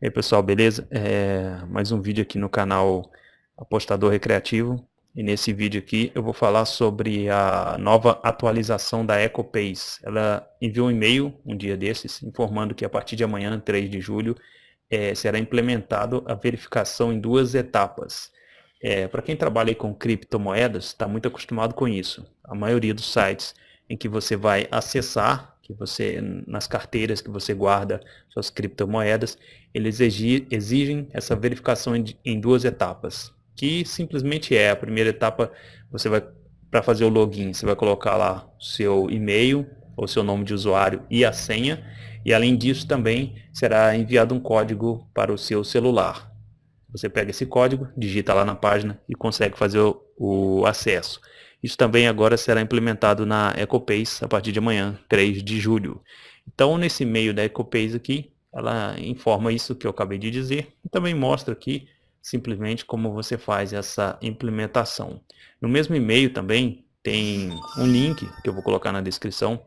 E aí pessoal, beleza? É, mais um vídeo aqui no canal Apostador Recreativo e nesse vídeo aqui eu vou falar sobre a nova atualização da EcoPace. Ela enviou um e-mail um dia desses informando que a partir de amanhã, 3 de julho, é, será implementado a verificação em duas etapas. É, Para quem trabalha com criptomoedas, está muito acostumado com isso. A maioria dos sites em que você vai acessar que você nas carteiras que você guarda suas criptomoedas, eles exigem essa verificação em duas etapas, que simplesmente é a primeira etapa, você vai para fazer o login, você vai colocar lá seu e-mail, ou seu nome de usuário e a senha, e além disso também será enviado um código para o seu celular. Você pega esse código, digita lá na página e consegue fazer o, o acesso. Isso também agora será implementado na EcoPace a partir de amanhã, 3 de julho. Então, nesse meio da EcoPace aqui, ela informa isso que eu acabei de dizer e também mostra aqui simplesmente como você faz essa implementação. No mesmo e-mail também tem um link que eu vou colocar na descrição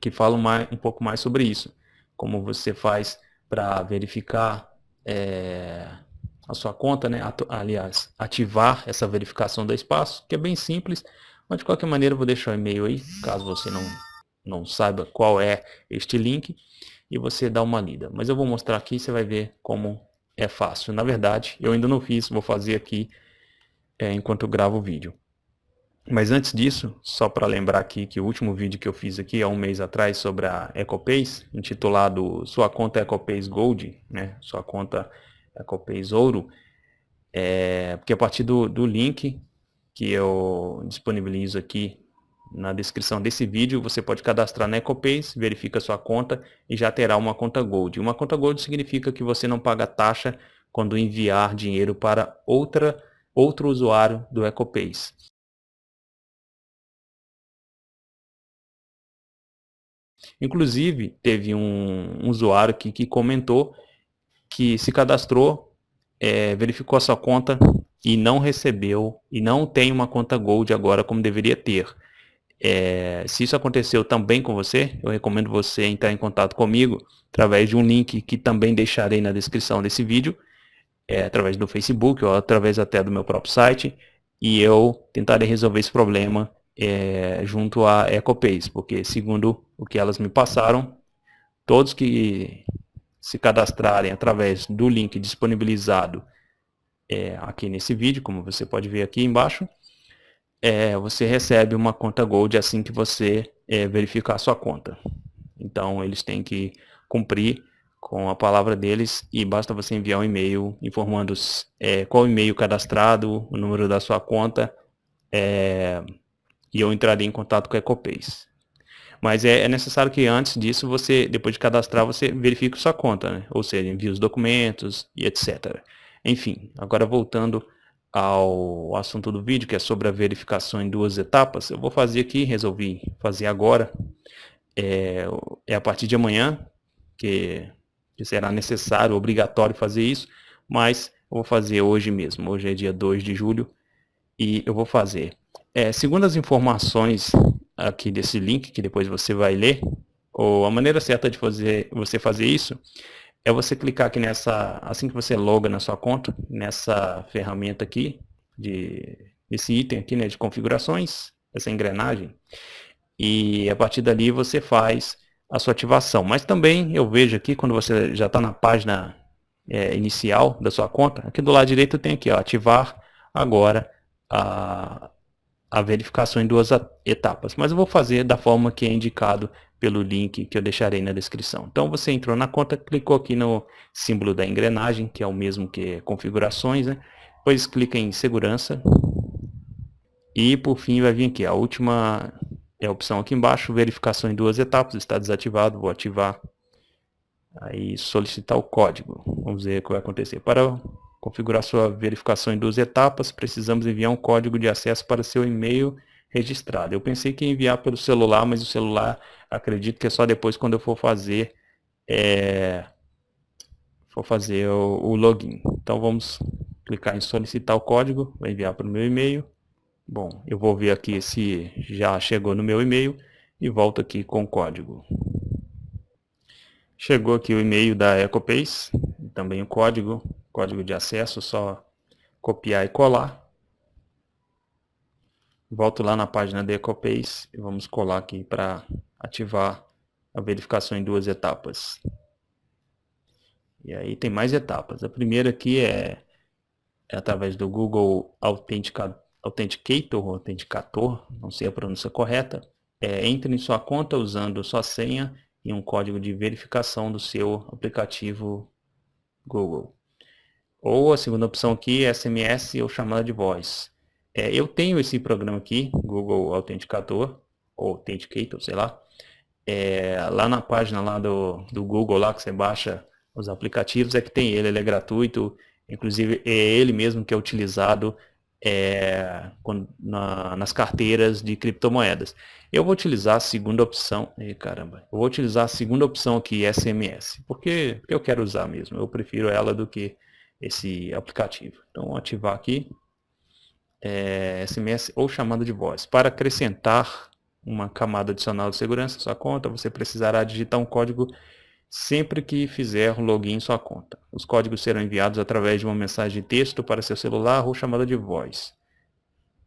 que fala mais, um pouco mais sobre isso. Como você faz para verificar é, a sua conta, né? aliás, ativar essa verificação do espaço, que é bem simples, mas de qualquer maneira eu vou deixar o e-mail aí, caso você não, não saiba qual é este link, e você dá uma lida. Mas eu vou mostrar aqui, você vai ver como é fácil. Na verdade, eu ainda não fiz, vou fazer aqui é, enquanto eu gravo o vídeo. Mas antes disso, só para lembrar aqui que o último vídeo que eu fiz aqui há um mês atrás sobre a EcoPace, intitulado Sua conta EcoPace Gold, né? Sua conta da Copês Ouro, é, porque a partir do, do link que eu disponibilizo aqui na descrição desse vídeo, você pode cadastrar na EcoPace, verifica sua conta e já terá uma conta Gold. Uma conta Gold significa que você não paga taxa quando enviar dinheiro para outra, outro usuário do EcoPace. Inclusive, teve um, um usuário aqui que comentou que se cadastrou, é, verificou a sua conta e não recebeu, e não tem uma conta Gold agora como deveria ter. É, se isso aconteceu também com você, eu recomendo você entrar em contato comigo através de um link que também deixarei na descrição desse vídeo, é, através do Facebook ou através até do meu próprio site, e eu tentarei resolver esse problema é, junto à EcoPace, porque segundo o que elas me passaram, todos que se cadastrarem através do link disponibilizado é, aqui nesse vídeo, como você pode ver aqui embaixo, é, você recebe uma conta Gold assim que você é, verificar a sua conta. Então eles têm que cumprir com a palavra deles e basta você enviar um e-mail informando é, qual e-mail cadastrado, o número da sua conta é, e eu entrarei em contato com a Ecopace. Mas é, é, necessário que antes disso, você, depois de cadastrar, você verifique sua conta, né? ou seja, envie os documentos e etc. Enfim, agora voltando ao assunto do vídeo, que é sobre a verificação em duas etapas, eu vou fazer aqui, resolvi fazer agora, é, é a partir de amanhã, que, que será necessário, obrigatório fazer isso, mas eu vou fazer hoje mesmo, hoje é dia 2 de julho, e eu vou fazer. É, segundo as informações aqui desse link, que depois você vai ler, ou a maneira certa de fazer, você fazer isso é você clicar aqui nessa, assim que você loga na sua conta, nessa ferramenta aqui, de, esse item aqui né, de configurações, essa engrenagem, e a partir dali você faz a sua ativação. Mas também eu vejo aqui, quando você já está na página é, inicial da sua conta, aqui do lado direito tem aqui, ó, ativar agora a, a verificação em duas etapas, mas eu vou fazer da forma que é indicado pelo link que eu deixarei na descrição. Então você entrou na conta, clicou aqui no símbolo da engrenagem, que é o mesmo que configurações, né? depois clica em segurança e por fim vai vir aqui, a última é a opção aqui embaixo, verificação em duas etapas, está desativado, vou ativar, aí solicitar o código, vamos ver o que vai acontecer. Para configurar sua verificação em duas etapas, precisamos enviar um código de acesso para seu e-mail registrado. Eu pensei que ia enviar pelo celular, mas o celular acredito que é só depois quando eu for fazer é, for fazer o, o, login. Então vamos clicar em solicitar o código, vou enviar para o meu e-mail. Bom, eu vou ver aqui se já chegou no meu e-mail e volto aqui com o código. Chegou aqui o e-mail da EcoPace, também o código, código de acesso, só copiar e colar. Volto lá na página da EcoPace e vamos colar aqui para ativar a verificação em duas etapas. E aí tem mais etapas. A primeira aqui é, é através do Google Authenticator, Authenticator, não sei a pronúncia correta. É, entre em sua conta usando sua senha e um código de verificação do seu aplicativo Google. Ou a segunda opção aqui é SMS ou chamada de voz. É, eu tenho esse programa aqui, Google Authenticator, ou Authenticator, sei lá. É, lá na página lá do, do Google, lá que você baixa os aplicativos, é que tem ele, ele é gratuito. Inclusive, é ele mesmo que é utilizado é, na, nas carteiras de criptomoedas. Eu vou utilizar a segunda opção, e caramba, eu vou utilizar a segunda opção aqui, SMS, porque eu quero usar mesmo, eu prefiro ela do que esse aplicativo. Então, ativar aqui, é, SMS ou chamada de voz. Para acrescentar uma camada adicional de segurança à sua conta, você precisará digitar um código sempre que fizer o login em sua conta. Os códigos serão enviados através de uma mensagem de texto para seu celular ou chamada de voz.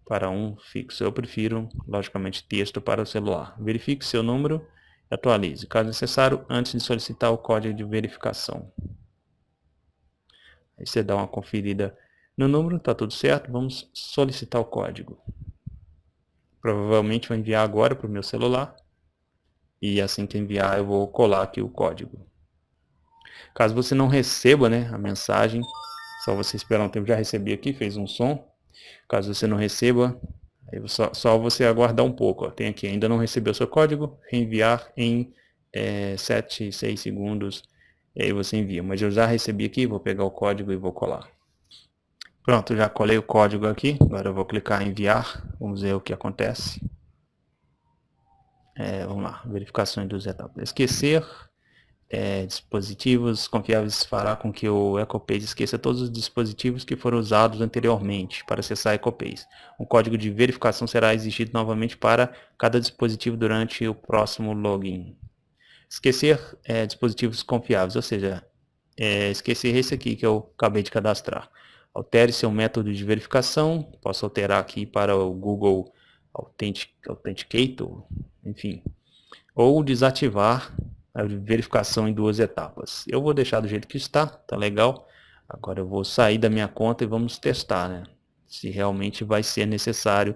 Para um fixo, eu prefiro, logicamente, texto para o celular. Verifique seu número e atualize, caso necessário, antes de solicitar o código de verificação. Aí você dá uma conferida no número está tudo certo, vamos solicitar o código. Provavelmente vai enviar agora para o meu celular. E assim que enviar eu vou colar aqui o código. Caso você não receba né, a mensagem, só você esperar um tempo, já recebi aqui, fez um som. Caso você não receba, só, só você aguardar um pouco. Ó. Tem aqui, ainda não recebeu seu código, reenviar em é, 7, 6 segundos, e aí você envia. Mas eu já recebi aqui, vou pegar o código e vou colar. Pronto, já colei o código aqui. Agora eu vou clicar em enviar. Vamos ver o que acontece. É, vamos lá, verificações dos etapas. Esquecer é, dispositivos confiáveis fará com que o EcoPace esqueça todos os dispositivos que foram usados anteriormente para acessar EcoPace. Um código de verificação será exigido novamente para cada dispositivo durante o próximo login. Esquecer é, dispositivos confiáveis, ou seja, é, esquecer esse aqui que eu acabei de cadastrar. Altere seu método de verificação. Posso alterar aqui para o Google Authenticator, enfim. Ou desativar a verificação em duas etapas. Eu vou deixar do jeito que está, tá legal. Agora eu vou sair da minha conta e vamos testar, né? Se realmente vai ser necessário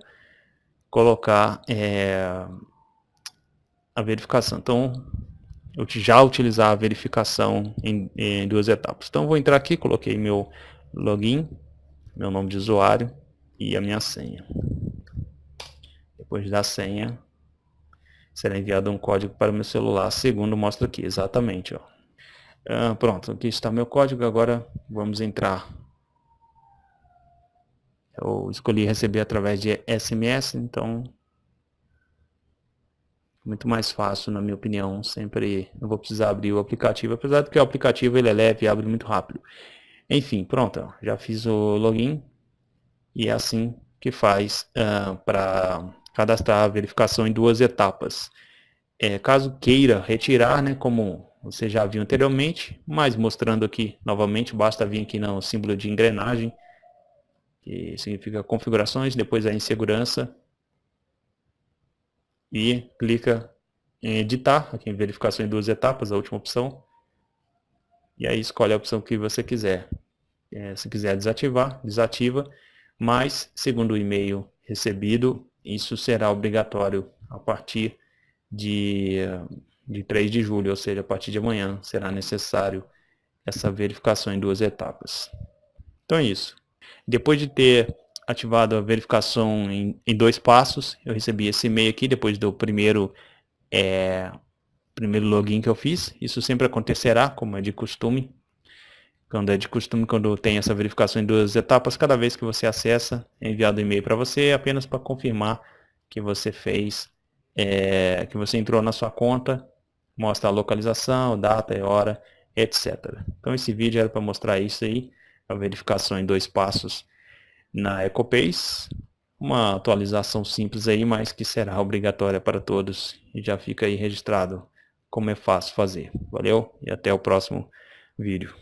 colocar é, a verificação. Então, eu já utilizar a verificação em, em duas etapas. Então, vou entrar aqui, coloquei meu login, meu nome de usuário e a minha senha. Depois da senha, será enviado um código para o meu celular, segundo mostra aqui, exatamente. Ó. Ah, pronto, aqui está meu código, agora vamos entrar. Eu escolhi receber através de SMS, então muito mais fácil, na minha opinião. Sempre não vou precisar abrir o aplicativo, apesar de que o aplicativo ele é leve e abre muito rápido. Enfim, pronto, já fiz o login e é assim que faz uh, ah, para cadastrar a verificação em duas etapas. É, caso queira retirar, né, como você já viu anteriormente, mas mostrando aqui novamente, basta vir aqui no símbolo de engrenagem, que significa configurações, depois é em segurança, e clica em editar, aqui em verificação em duas etapas, a última opção, e aí escolhe a opção que você quiser. É, se quiser desativar, desativa, mas segundo o e-mail recebido, isso será obrigatório a partir de, de 3 de julho, ou seja, a partir de amanhã será necessário essa verificação em duas etapas. Então é isso. Depois de ter ativado a verificação em, em dois passos, eu recebi esse e-mail aqui depois do primeiro é, primeiro login que eu fiz. Isso sempre acontecerá, como é de costume. Quando é de costume, quando tem essa verificação em duas etapas, cada vez que você acessa, é enviado um e-mail para você, apenas para confirmar que você fez, é, que você entrou na sua conta, mostra a localização, data e hora, etc. Então esse vídeo era para mostrar isso aí, a verificação em dois passos na EcoPace, uma atualização simples aí, mas que será obrigatória para todos e já fica aí registrado como é fácil fazer. Valeu e até o próximo vídeo.